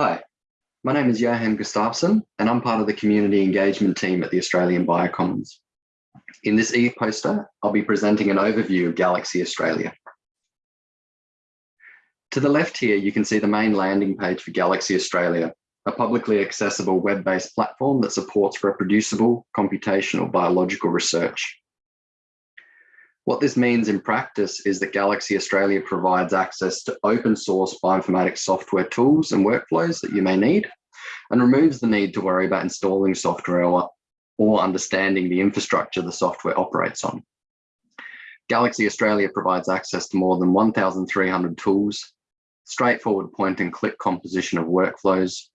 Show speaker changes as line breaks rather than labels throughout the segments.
Hi, my name is Johan Gustafsson, and I'm part of the community engagement team at the Australian Biocommons. In this e-poster, I'll be presenting an overview of Galaxy Australia. To the left here, you can see the main landing page for Galaxy Australia, a publicly accessible web-based platform that supports reproducible computational biological research. What this means in practice is that Galaxy Australia provides access to open source bioinformatics software tools and workflows that you may need and removes the need to worry about installing software or, or understanding the infrastructure the software operates on. Galaxy Australia provides access to more than 1,300 tools, straightforward point and click composition of workflows,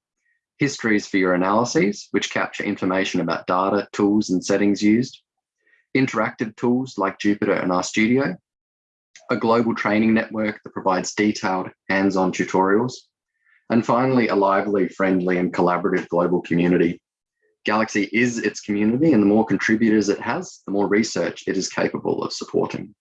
histories for your analyses, which capture information about data, tools, and settings used, interactive tools like Jupyter and RStudio, a global training network that provides detailed hands-on tutorials, and finally, a lively, friendly, and collaborative global community. Galaxy is its community, and the more contributors it has, the more research it is capable of supporting.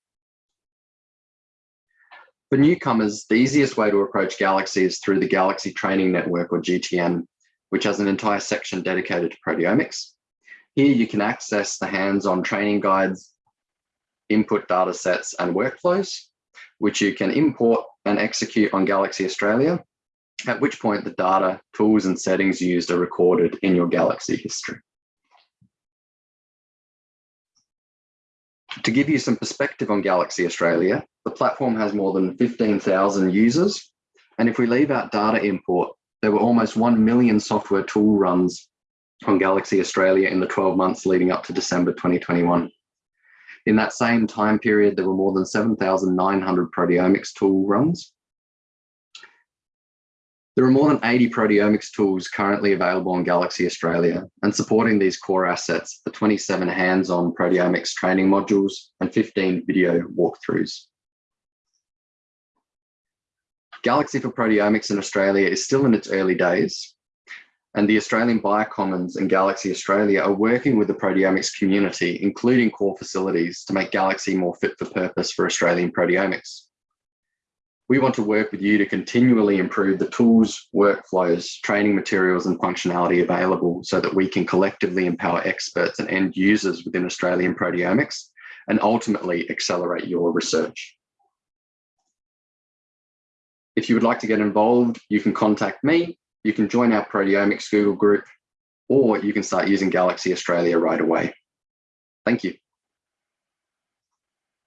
For newcomers, the easiest way to approach Galaxy is through the Galaxy Training Network, or GTN, which has an entire section dedicated to proteomics. Here you can access the hands-on training guides, input data sets and workflows, which you can import and execute on Galaxy Australia, at which point the data, tools and settings used are recorded in your Galaxy history. To give you some perspective on Galaxy Australia, the platform has more than 15,000 users. And if we leave out data import, there were almost 1 million software tool runs on Galaxy Australia in the 12 months leading up to December 2021. In that same time period, there were more than 7,900 proteomics tool runs. There are more than 80 proteomics tools currently available on Galaxy Australia, and supporting these core assets are 27 hands-on proteomics training modules and 15 video walkthroughs. Galaxy for Proteomics in Australia is still in its early days, and the Australian Biocommons and Galaxy Australia are working with the proteomics community, including core facilities, to make Galaxy more fit for purpose for Australian proteomics. We want to work with you to continually improve the tools, workflows, training materials and functionality available so that we can collectively empower experts and end users within Australian proteomics and ultimately accelerate your research. If you would like to get involved, you can contact me you can join our proteomics Google group, or you can start using Galaxy Australia right away. Thank you.